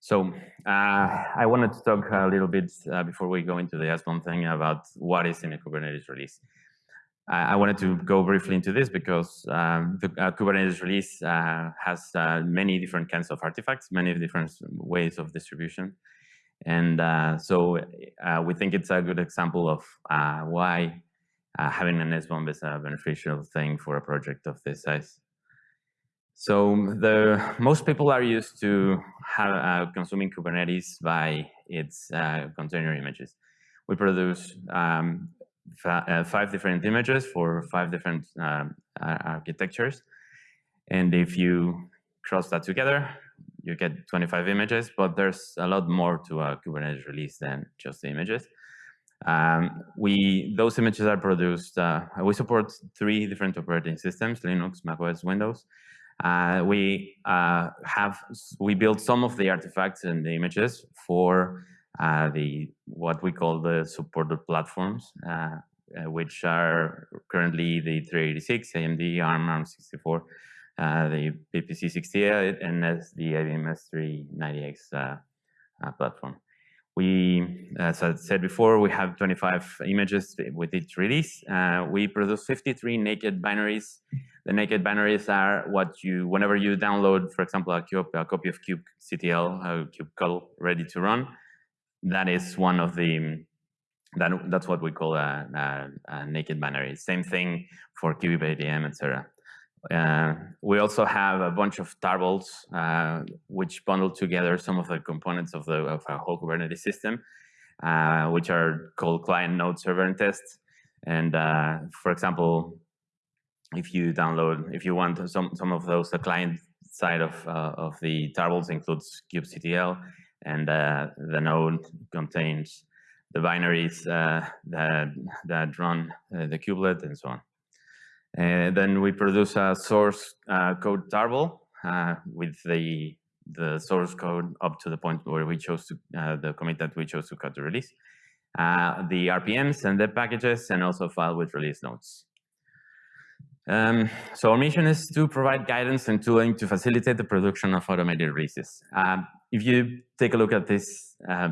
So uh, I wanted to talk a little bit uh, before we go into the SBOM thing about what is in a Kubernetes release. I wanted to go briefly into this because um, the uh, Kubernetes release uh, has uh, many different kinds of artifacts, many different ways of distribution. And uh, so we think it's a good example of why having an SBOM is a beneficial thing for a project of this size. So the most people are used to have, uh, consuming Kubernetes by its uh, container images. We produce um, uh, five different images for five different um, architectures. And if you cross that together, you get 25 images, but there's a lot more to a Kubernetes release than just the images. Um, we Those images are produced, uh, we support three different operating systems, Linux, macOS, Windows. Uh, we uh, have we built some of the artifacts and the images for uh, the what we call the supported platforms, uh, uh, which are currently the 386, AMD, ARM, ARM64, uh, the VPC 68, and the IBM S390X platform. We, as I said before, we have 25 images with each release. Uh, we produce 53 naked binaries the naked binaries are what you, whenever you download, for example, a, cube, a copy of kubectl, a kubectl ready to run, that is one of the, that, that's what we call a, a, a naked binary. Same thing for kubeadm, etc. Uh, we also have a bunch of tarballs uh, which bundle together some of the components of the of a whole Kubernetes system, uh, which are called client node server and tests. And uh, for example, if you download, if you want some some of those, the client side of uh, of the tarballs includes kubectl, and the node contains the binaries that that run the kubelet and so on. And then we produce a source uh, code tarball uh, with the the source code up to the point where we chose to the commit that we chose to cut the release, the RPMs and the packages, and also file with release notes. Um, so our mission is to provide guidance and tooling to facilitate the production of automated releases. Um, if you take a look at this uh,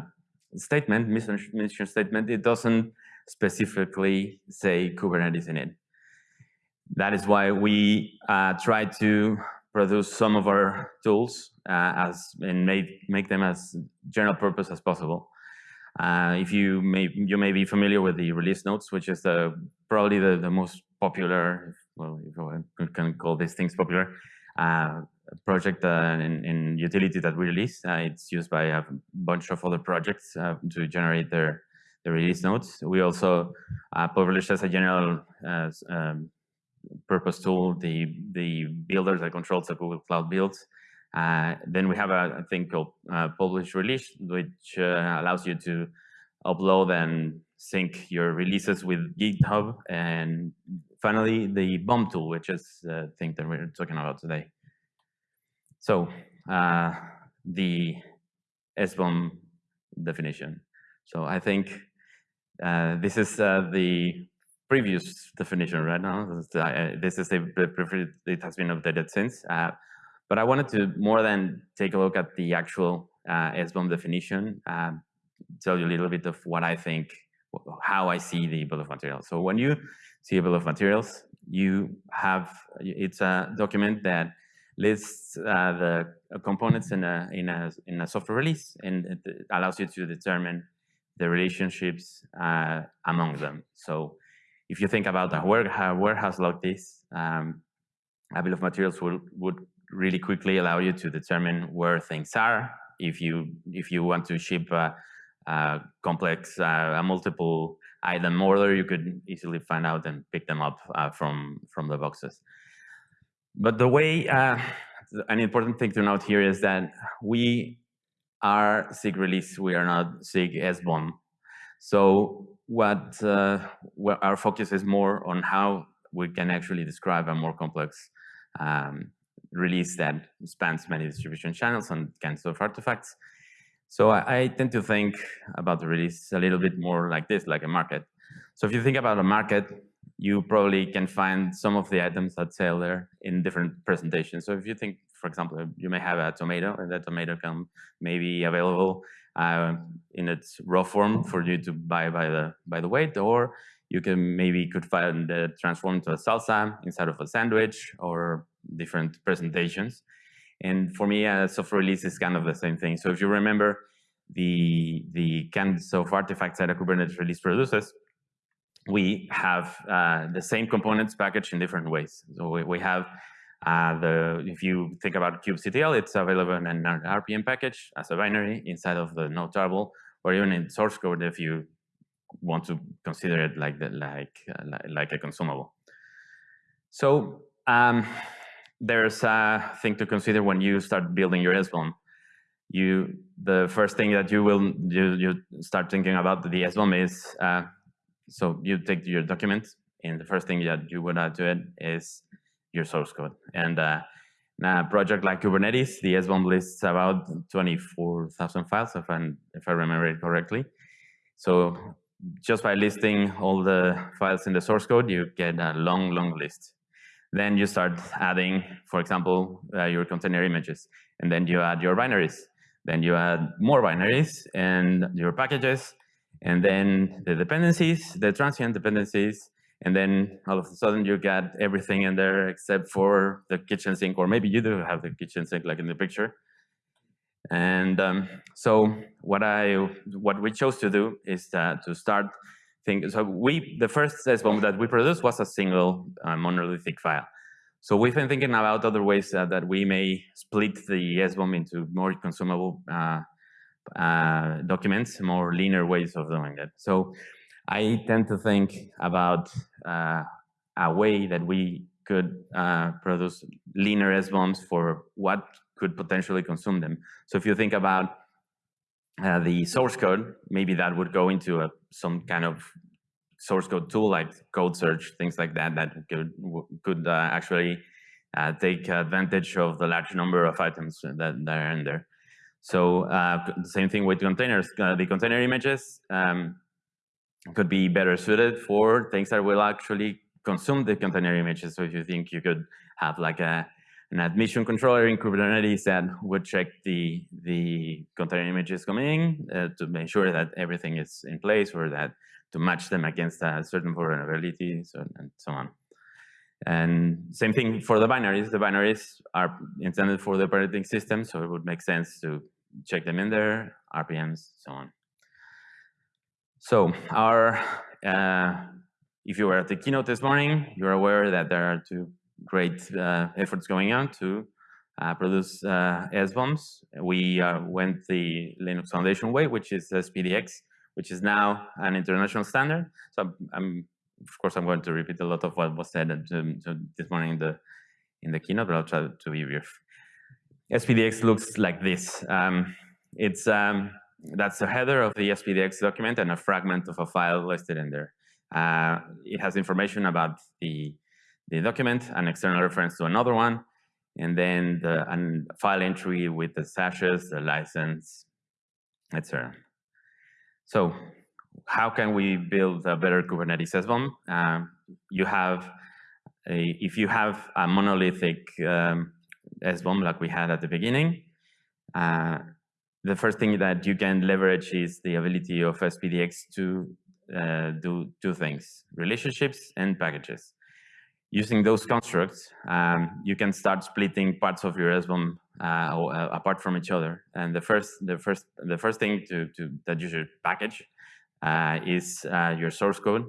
statement, mission, mission statement, it doesn't specifically say Kubernetes in it. That is why we uh, try to produce some of our tools uh, as and make make them as general purpose as possible. Uh, if you may you may be familiar with the release notes, which is the probably the, the most popular, well, if can call these things popular, uh, project uh, in, in, utility that we release. Uh, it's used by a bunch of other projects uh, to generate their, their release notes. We also publish as a general um, purpose tool the, the builders that controls the Google Cloud builds. Uh, then we have a, a thing called publish release, which allows you to upload and sync your releases with GitHub and finally, the BOM tool, which is the thing that we're talking about today. So uh, the SBOM definition. So I think uh, this is uh, the previous definition right now. This is the, the it has been updated since. Uh, but I wanted to more than take a look at the actual uh, SBOM definition, uh, tell you a little bit of what I think, how I see the bill of materials. So when you see a bill of materials, you have, it's a document that lists uh, the components in a, in, a, in a software release and it allows you to determine the relationships uh, among them. So if you think about a warehouse like this, um, a bill of materials will, would really quickly allow you to determine where things are. If you if you want to ship a, a complex, uh, a multiple item order, you could easily find out and pick them up uh, from, from the boxes. But the way, uh, an important thing to note here is that we are SIG release, we are not SIG SBOM. So what, uh, our focus is more on how we can actually describe a more complex um, release that spans many distribution channels and kinds of artifacts. So I, I, tend to think about the release a little bit more like this, like a market. So if you think about a market, you probably can find some of the items that sell there in different presentations. So if you think for example, you may have a tomato, and that tomato can may be available uh, in its raw form for you to buy by the by the weight, or you can maybe could find the transform to a salsa inside of a sandwich or different presentations. And for me, a software release is kind of the same thing. So if you remember the the kinds of artifacts that a Kubernetes release produces, we have uh, the same components packaged in different ways. So we, we have uh, the if you think about kubectl, it's available in an RPM package as a binary inside of the node tarball, or even in source code if you want to consider it like the, like, uh, like a consumable. So um, there's a thing to consider when you start building your SBOM. You the first thing that you will you you start thinking about the SBOM is uh, so you take your document and the first thing that you would add to it is your source code. And uh, project like Kubernetes, the SBOM lists about 24,000 files, if, i if I remember it correctly. So just by listing all the files in the source code, you get a long, long list. Then you start adding, for example, uh, your container images, and then you add your binaries. Then you add more binaries and your packages, and then the dependencies, the transient dependencies, and then all of a sudden you got everything in there except for the kitchen sink, or maybe you do have the kitchen sink like in the picture. And um, so what I what we chose to do is to start thinking. So we the first SBOM that we produced was a single uh, monolithic file. So we've been thinking about other ways uh, that we may split the SBOM into more consumable uh, uh, documents, more linear ways of doing it. So I tend to think about a way that we could uh, produce linear SBOMs for what could potentially consume them. So if you think about uh, the source code, maybe that would go into a, some kind of source code tool like code search, things like that, that could, could uh, actually uh, take advantage of the large number of items that, that are in there. So uh, the same thing with containers. Uh, the container images um, could be better suited for things that will actually consume the container images. So if you think you could have like a an admission controller in Kubernetes that would check the the container images coming in uh, to make sure that everything is in place or that to match them against a certain vulnerability so, and so on. And same thing for the binaries. The binaries are intended for the operating system, so it would make sense to check them in there, RPMs, so on. So our, uh, if you were at the keynote this morning, you're aware that there are two great uh, efforts going on to uh, produce uh, SBOMs. We uh, went the Linux Foundation way, which is SPDX, which is now an international standard. So I'm, I'm of course, I'm going to repeat a lot of what was said this morning in the in the keynote, but I'll try to be brief. SPDX looks like this. Um, it's um, that's the header of the SPDX document and a fragment of a file listed in there. Uh, it has information about the the document, an external reference to another one, and then the file entry with the hashes, the license, etc. So how can we build a better Kubernetes SBOM? Um, you have, a, if you have a monolithic um, SBOM like we had at the beginning, uh, the first thing that you can leverage is the ability of SPDX to uh, do two things, relationships and packages. Using those constructs, um, you can start splitting parts of your SBOM uh, uh, apart from each other. And the first, the first, the first thing to, to that you should package uh, is uh, your source code.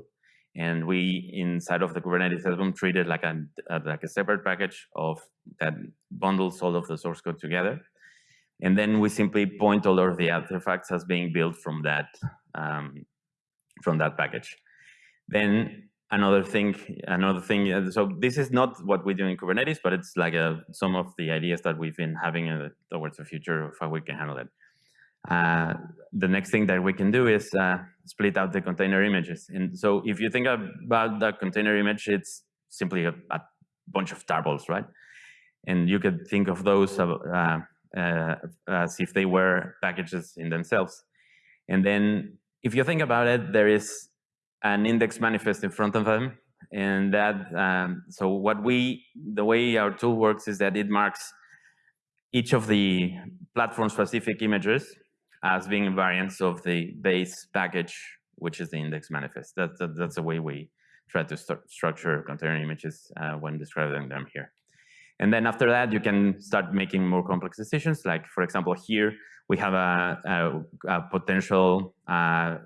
And we, inside of the Kubernetes SBOM, treat it like a, like a separate package of that bundles all of the source code together. And then we simply point all of the artifacts as being built from that, um, from that package. Then another thing, another thing, uh, so this is not what we do in Kubernetes, but it's like a, some of the ideas that we've been having uh, towards the future of how we can handle it. Uh, the next thing that we can do is uh, split out the container images. And so if you think about the container image, it's simply a, a bunch of tarballs, right? And you could think of those uh, uh, as if they were packages in themselves. And then if you think about it, there is an index manifest in front of them. And that, um, so what we, the way our tool works is that it marks each of the platform-specific images as being variants of the base package, which is the index manifest. That that's the way we try to st structure container images uh, when describing them here. And then after that, you can start making more complex decisions. Like, for example, here we have a, a, a potential uh,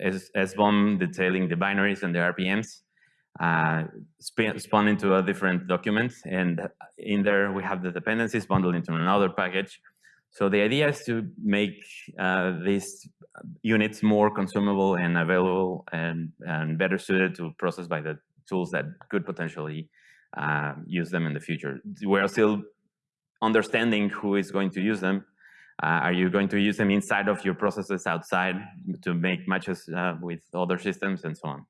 SBOM detailing the binaries and the RPMs uh, spawn into a different document. And in there, we have the dependencies bundled into another package. So the idea is to make uh, these units more consumable and available and, and better suited to process by the tools that could potentially uh, use them in the future. We're still understanding who is going to use them. Uh, are you going to use them inside of your processes outside to make matches uh, with other systems and so on?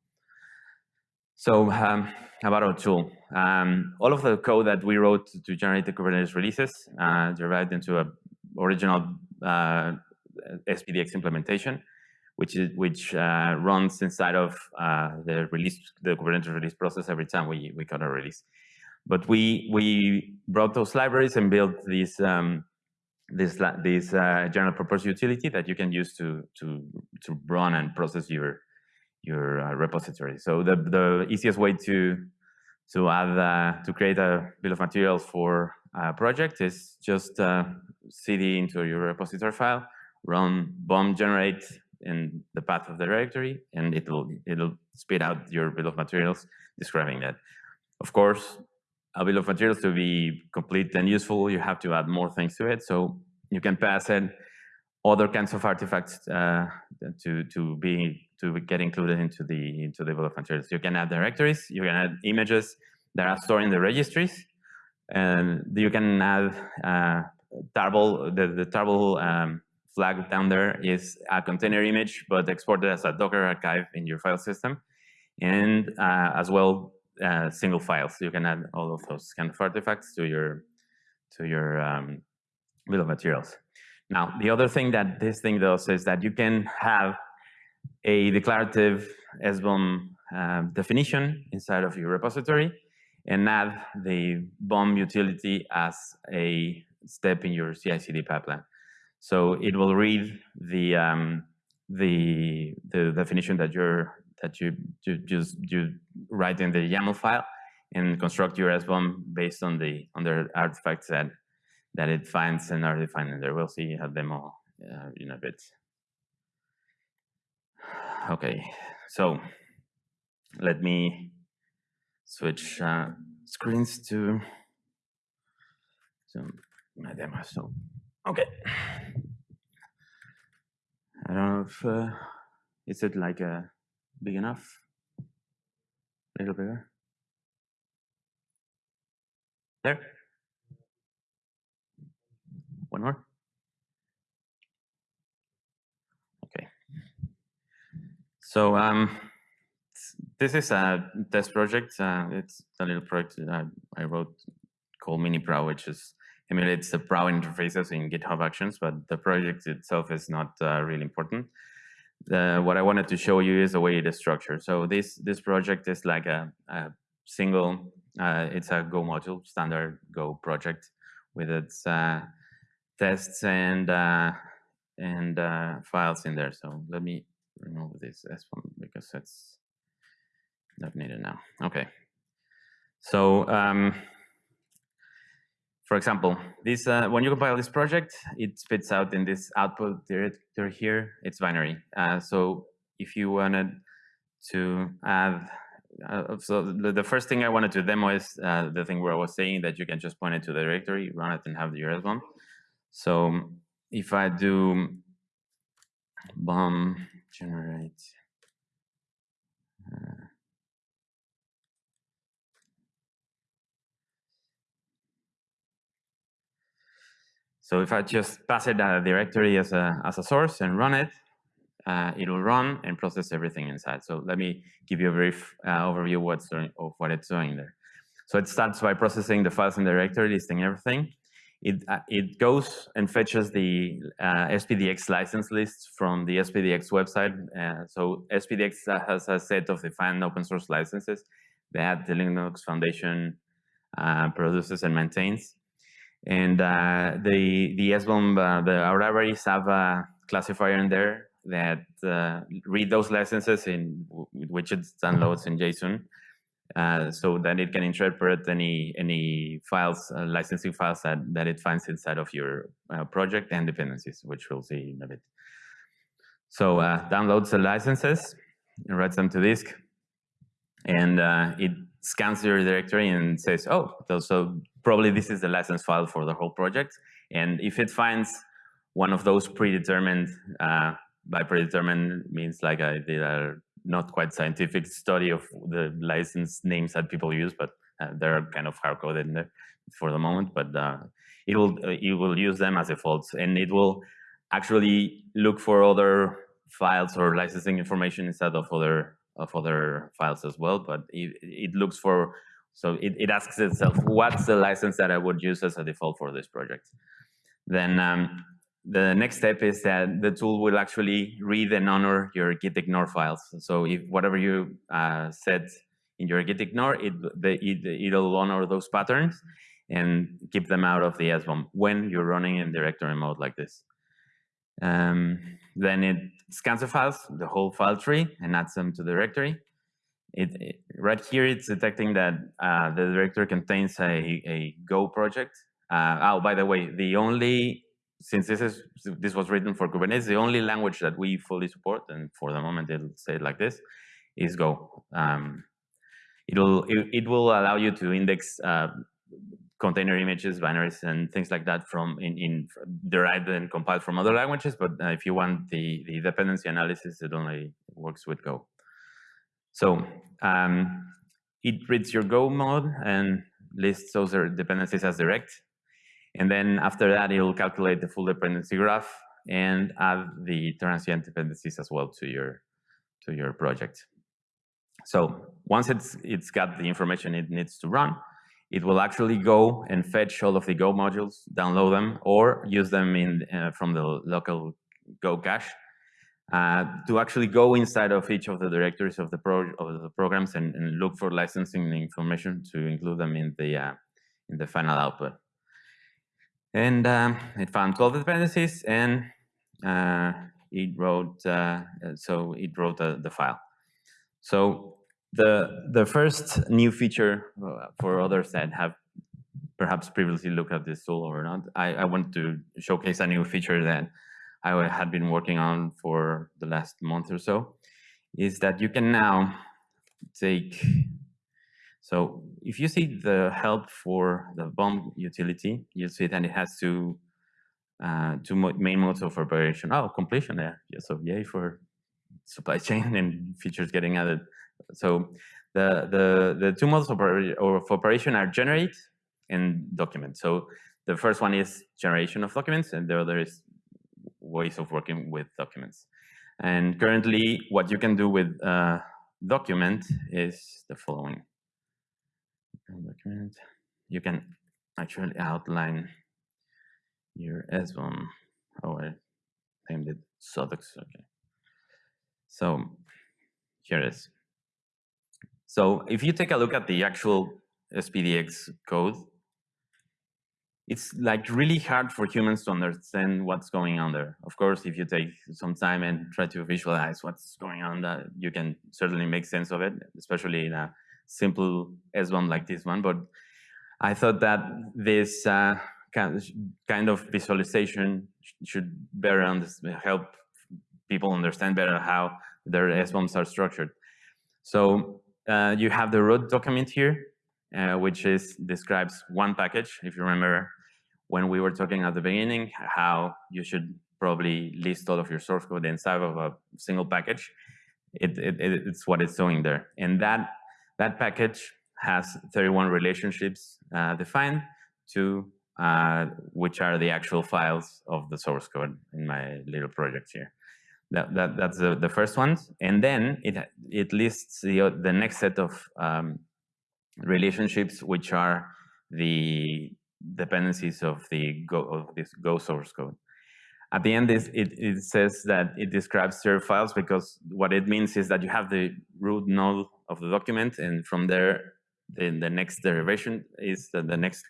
So um, about our tool, um, all of the code that we wrote to generate the Kubernetes releases uh, derived into a original uh, SPDX implementation, which is which uh, runs inside of uh, the release the Kubernetes release process every time we we cut a release. But we we brought those libraries and built this um, this this uh, general purpose utility that you can use to to to run and process your your uh, repository. So the, the easiest way to to add uh, to create a bill of materials for a project is just uh, cd into your repository file, run bom generate in the path of the directory, and it'll it'll spit out your bill of materials describing that. Of course, a bill of materials to be complete and useful, you have to add more things to it. So you can pass it other kinds of artifacts uh, to to be to get included into the into the bill of materials. You can add directories, you can add images that are stored in the registries, and you can add uh, tarball. The the tarball um, flag down there is a container image, but exported as a Docker archive in your file system, and uh, as well uh, single files. You can add all of those kind of artifacts to your to your um, bill of materials. Now, the other thing that this thing does is that you can have a declarative SBOM uh, definition inside of your repository and add the BOM utility as a step in your CI/CD pipeline. So it will read the um, the the definition that you're that you, you just you write in the YAML file and construct your SBOM based on the on the artifacts that that it finds and are defined in there. We'll see a demo uh, in a bit. Okay, so let me switch uh, screens to, to my demo. So, okay. I don't know if, uh, is it like uh, big enough? A little bigger? There? One more? Okay. So um, this is a test project. Uh, it's a little project I, I wrote called MiniProw, which is emulates the Prow interfaces in GitHub Actions, but the project itself is not uh, really important. The, what I wanted to show you is the way it is structured. So this this project is like a, a single, uh, it's a Go module, standard Go project with its uh, tests and uh, and uh, files in there. So let me remove this SBOM because it's not needed now. Okay. So um, for example, this uh, when you compile this project, it spits out in this output directory here. It's binary. Uh, so if you wanted to add uh, so the, the, first thing I wanted to demo is uh, the thing where I was saying that you can just point it to the directory, run it, and have the one. So if I do bom generate so if I just pass it a directory as a as a source and run it, uh, it will run and process everything inside. So let me give you a brief uh, overview of what's doing, of what it's doing there. So it starts by processing the files in the directory, listing everything it, uh, it goes and fetches the uh, SPDX license list from the SPDX website. Uh, so SPDX has a set of defined open source licenses that the Linux Foundation uh, produces and maintains. And uh, the the SBOM, uh, the our libraries have a classifier in there that uh, read those licenses in which it downloads in JSON, uh, so that it can interpret any any files, uh, licensing files that that it finds inside of your uh, project and dependencies, which we'll see in a bit. So downloads the licenses writes them to disk, and it scans your directory and says, oh, so probably this is the license file for the whole project. And if it finds one of those predetermined, uh, by predetermined means like I did a not quite scientific study of the license names that people use, but uh, they're kind of hard coded in there for the moment. But uh, it will uh, it will use them as defaults, and it will actually look for other files or licensing information instead of other of other files as well. But it, it looks for so it, it asks itself, what's the license that I would use as a default for this project? Then um, the next step is that the tool will actually read and honor your git ignore files. So if whatever you uh, said in your git ignore, it, the, it, it'll honor those patterns and keep them out of the SBOM when you're running in directory mode like this. Um, then it scans the files, the whole file tree, and adds them to the directory. It, it, right here, it's detecting that uh, the directory contains a, a Go project. Uh, oh, by the way, the only since this is this was written for Kubernetes, the only language that we fully support, and for the moment it'll say it like this, is Go. Um, it'll it, it, will allow you to index uh, container images, binaries, and things like that from in, in derived and compiled from other languages. But uh, if you want the the dependency analysis, it only works with Go. So um, it reads your Go mod and lists those dependencies as direct. And then after that, it'll calculate the full dependency graph and add the transient dependencies as well to your to your project. So once it's it's got the information it needs to run, it will actually go and fetch all of the Go modules, download them, or use them in uh, from the local Go cache uh, to actually go inside of each of the directories of the pro of the programs and, and look for licensing information to include them in the uh, in the final output. And um, it found 12 dependencies and uh, it wrote, uh, so it wrote the, the file. So the, the first new feature uh, for others that have perhaps previously looked at this tool or not, I, I want to showcase a new feature that I had been working on for the last month or so, is that you can now take so if you see the help for the bom utility, you'll see that it has two, uh, two main modes of operation. Oh, completion there. Yeah, so yay for supply chain and features getting added. So the, the, the two modes of, operation are generate and document. So the first one is generation of documents, and the other is ways of working with documents. And currently, what you can do with document is the following document, you can actually outline your SBOM. Oh, I named it Sodox. Okay. So here is. So if you take a look at the actual SPDX code, it's like really hard for humans to understand what's going on there. Of course, if you take some time and try to visualize what's going on, that you can certainly make sense of it, especially in a simple SBOM like this one, but I thought that this uh, kind of visualization should better help people understand better how their SBOMs are structured. So uh, you have the root document here, uh, which is describes one package. If you remember when we were talking at the beginning, how you should probably list all of your source code inside of a single package. It, it, it's what it's doing there. And that that package has 31 relationships uh, defined to uh, which are the actual files of the source code in my little project here. That, that, that's the, the first one. And then it, it lists the, the next set of um, relationships, which are the dependencies of the Go, of this Go source code. At the end, it, it says that it describes your files because what it means is that you have the root node of the document, and from there, then the next derivation is the, the next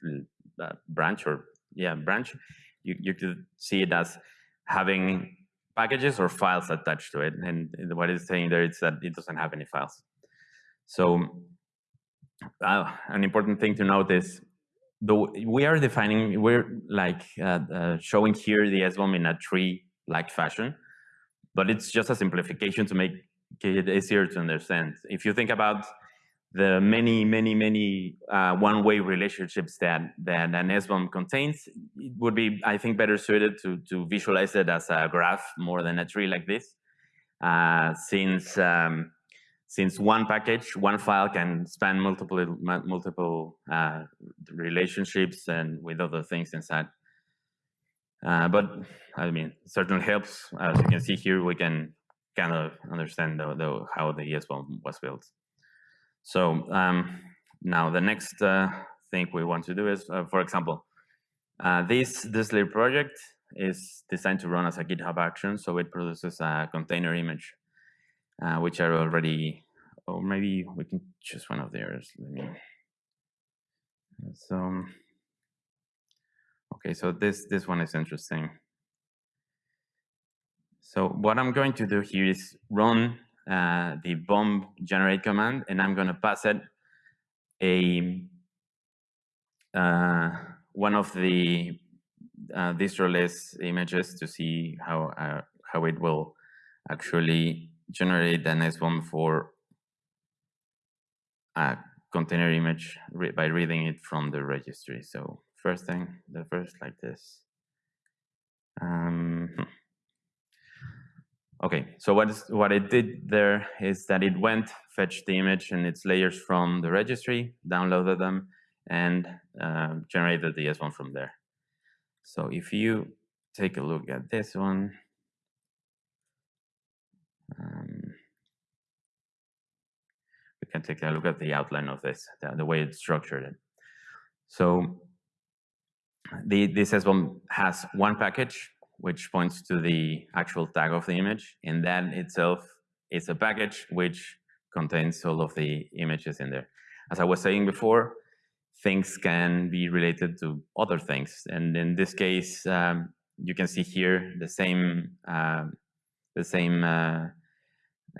uh, branch or yeah branch, you, you could see it as having packages or files attached to it. And what it's saying there is that it doesn't have any files. So uh, an important thing to note is though we are defining, we're like uh, uh, showing here the SBOM in a tree-like fashion, but it's just a simplification to make it easier to understand. If you think about the many, many, many uh, one-way relationships that, that an SBOM contains, it would be, I think, better suited to, to visualize it as a graph more than a tree like this. Uh, since um, since one package, one file can span multiple multiple uh, relationships and with other things inside. Uh, but I mean, certainly helps. As you can see here, we can kind of understand the, the, how the SBOM was built. So um, now the next uh, thing we want to do is, uh, for example, uh, this this little project is designed to run as a GitHub action, so it produces a container image uh, which are already, or maybe we can choose one of theirs. Let me. So, okay, so this this one is interesting. So what I'm going to do here is run uh, the bom generate command, and I'm going to pass it a uh, one of the uh, distroless images to see how uh, how it will actually generate the next one for a container image re by reading it from the registry. So first thing, the first like this. Um, hmm. Okay, so what is what it did there is that it went, fetched the image and its layers from the registry, downloaded them, and uh, generated the SBOM from there. So if you take a look at this one, um, we can take a look at the outline of this, the, the way it's structured. So the, this SBOM has one package, which points to the actual tag of the image, and that itself is a package which contains all of the images in there. As I was saying before, things can be related to other things, and in this case, um, you can see here the same uh, the same uh,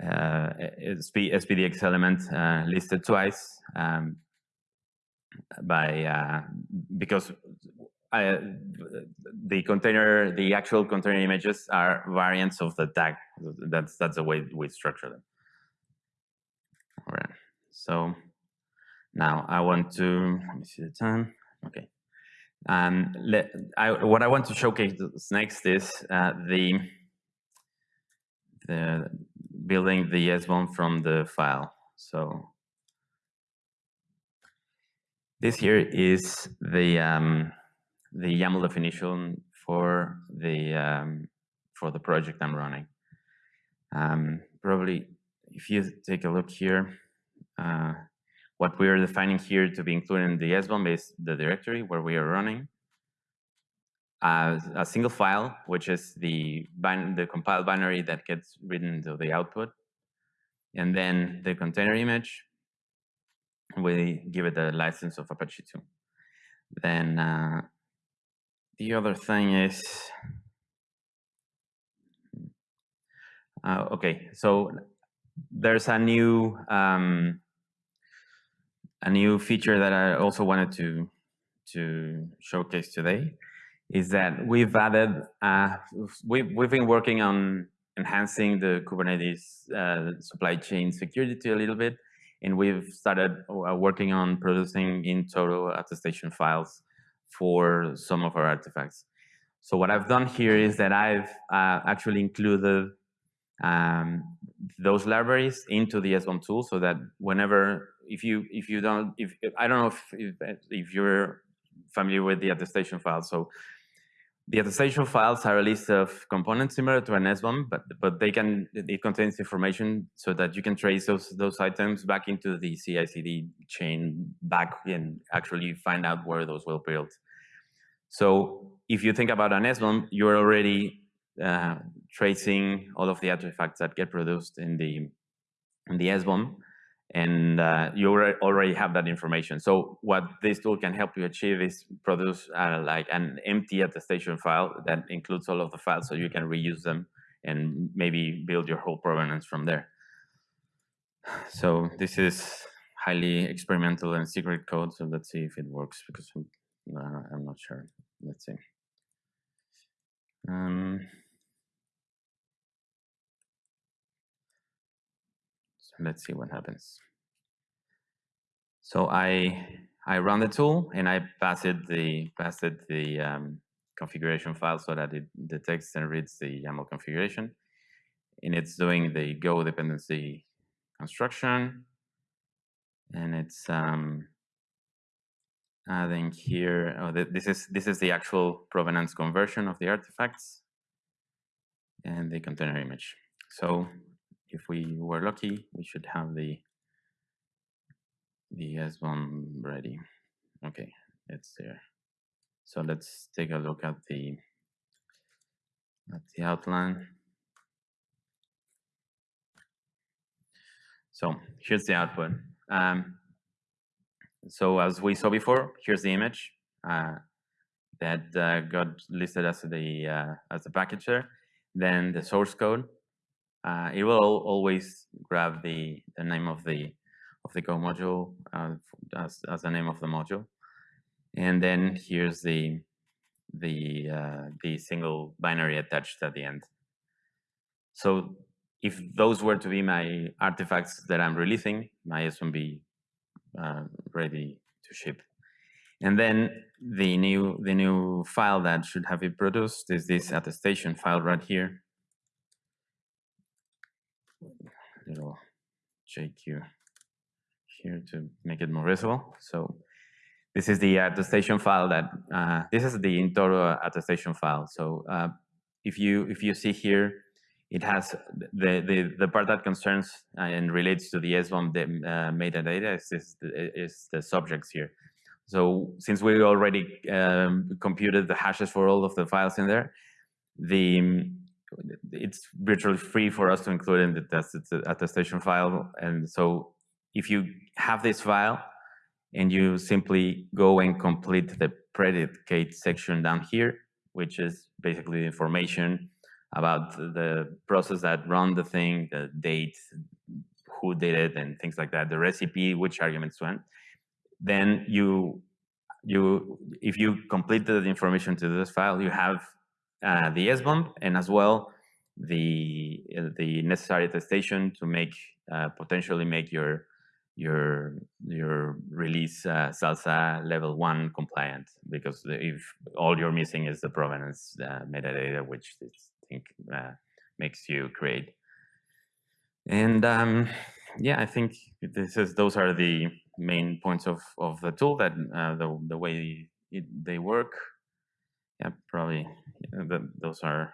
uh, SPDX element uh, listed twice um, by uh, because I, the container, the actual container images are variants of the tag. That's that's the way we structure them. All right. So now I want to let me see the time. Okay. Um, let, I, what I want to showcase next is uh, the the building the SBOM from the file. So this here is the um, the YAML definition for the um, for the project I'm running. Um, probably, if you take a look here, uh, what we are defining here to be included in the SBOM is the directory where we are running, uh, a single file, which is the the compiled binary that gets written to the output, and then the container image. We give it a license of Apache 2. Then uh, the other thing is, uh, okay, so there's a new um, a new feature that I also wanted to to showcase today is that we've added uh, we've we've been working on enhancing the Kubernetes uh, supply chain security a little bit, and we've started uh, working on producing in-toto attestation files for some of our artifacts. So what I've done here is that I've uh, actually included um, those libraries into the SBOM tool so that whenever, if you if you don't, if I don't know if if, if you're familiar with the attestation file, so the attestation files are a list of components similar to an SBOM, but but they can it contains information so that you can trace those those items back into the CI/CD chain back and actually find out where those were built. So if you think about an SBOM, you're already uh, tracing all of the artifacts that get produced in the in the SBOM, and uh, you already have that information. So what this tool can help you achieve is produce uh, like an empty attestation file that includes all of the files so you can reuse them and maybe build your whole provenance from there. So this is highly experimental and secret code. So let's see if it works because I'm, uh, I'm not sure. Let's see. Um, let's see what happens. So I I run the tool and I pass it the pass it the um, configuration file so that it detects and reads the YAML configuration, and it's doing the Go dependency construction, and it's um, adding here. Oh, this is this is the actual provenance conversion of the artifacts and the container image. So if we were lucky, we should have the the SBOM ready. Okay, it's there. So let's take a look at the at the outline. So here's the output. Um, so as we saw before, here's the image uh, that uh, got listed as the uh, as the package there. Then the source code. Uh, it will always grab the the name of the of the Go module uh, as as the name of the module, and then here's the the uh, the single binary attached at the end. So if those were to be my artifacts that I'm releasing, my SBOM uh, ready to ship. And then the new the new file that should have it produced is this attestation file right here. Little JQ here to make it more visible. So this is the attestation file that uh, this is the in-toto attestation file. So uh, if you if you see here, it has the, the, the part that concerns uh, and relates to the SBOM the, uh, metadata is, is, is, the subjects here. So since we already um, computed the hashes for all of the files in there, the it's virtually free for us to include in the test attestation file. And so if you have this file and you simply go and complete the predicate section down here, which is basically information about the process that run the thing, the date, who did it, and things like that, the recipe, which arguments went. Then you, you, if you complete the information to this file, you have uh, the SBOM and as well the uh, the necessary attestation to make uh, potentially make your your your release uh, SLSA level one compliant because if all you're missing is the provenance uh, metadata, which I think uh, makes you create. And um, yeah, I think this is those are the main points of of the tool that uh, the the way it, they work. Yeah, probably the, those are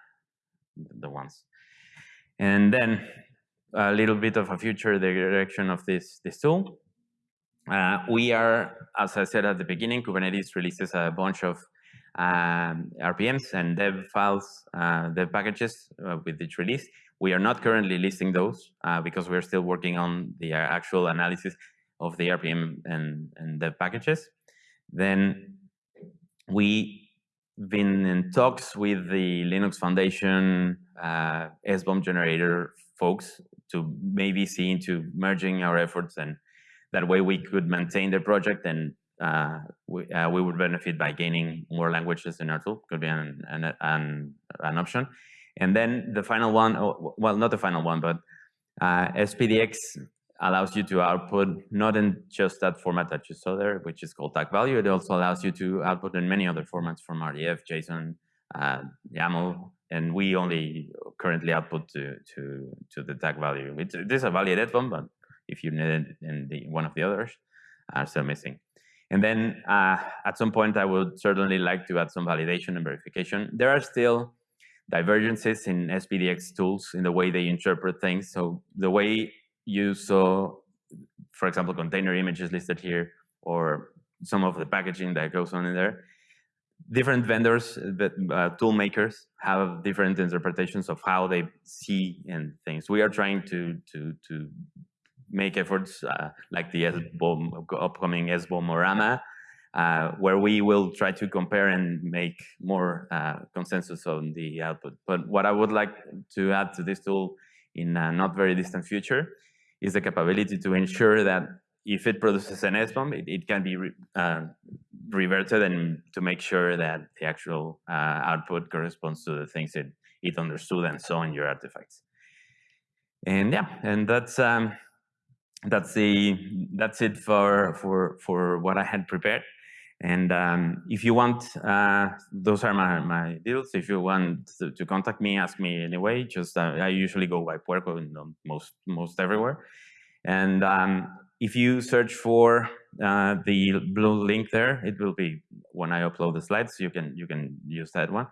the ones. And then a little bit of a future direction of this this tool. Uh, we are, as I said at the beginning, Kubernetes releases a bunch of um, RPMs and deb files, uh, deb packages uh, with each release. We are not currently listing those uh, because we're still working on the uh, actual analysis of the RPM and, and deb packages. Then we been in talks with the Linux Foundation uh, SBOM generator folks to maybe see into merging our efforts and that way we could maintain the project and uh, we, uh, we would benefit by gaining more languages in our tool, could be an, an, an, an option. And then the final one, oh, well, not the final one, but uh, SPDX allows you to output not in just that format that you saw there, which is called tag value. It also allows you to output in many other formats from RDF, JSON, uh, YAML, and we only currently output to to to the tag value. It is a validated one, but if you need it in the one of the others, are still missing. And then uh, at some point, I would certainly like to add some validation and verification. There are still divergences in SPDX tools in the way they interpret things. So the way you saw, for example, container images listed here, or some of the packaging that goes on in there, different vendors, uh, tool makers have different interpretations of how they see and things. We are trying to to to make efforts uh, like the SBOM, upcoming SBOMorama, uh, where we will try to compare and make more uh, consensus on the output. But what I would like to add to this tool in a not very distant future is the capability to ensure that if it produces an SBOM, it, it can be re, uh, reverted and to make sure that the actual uh, output corresponds to the things it, it understood and saw in your artifacts. And yeah, and that's um, that's the that's it for for for what I had prepared. And um, if you want, uh, those are my, my deals. If you want to, to contact me, ask me anyway. Just uh, I usually go by Puerco in most most everywhere. And um, if you search for uh, the blue link there, it will be when I upload the slides. You can you can use that one.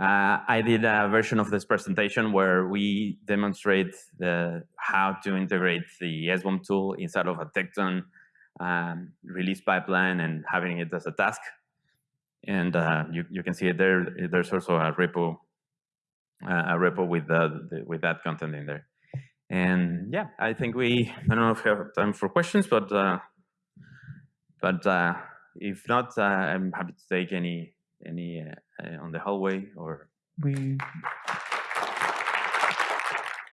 Uh, I did a version of this presentation where we demonstrate the, how to integrate the SBOM tool inside of a Tekton um, release pipeline and having it as a task. And uh, you, you can see it there. There's also a repo, uh, a repo with the, the, with that content in there. And yeah, I think we, I don't know if we have time for questions, but uh, but uh, if not, uh, I'm happy to take any any uh, on the hallway or. We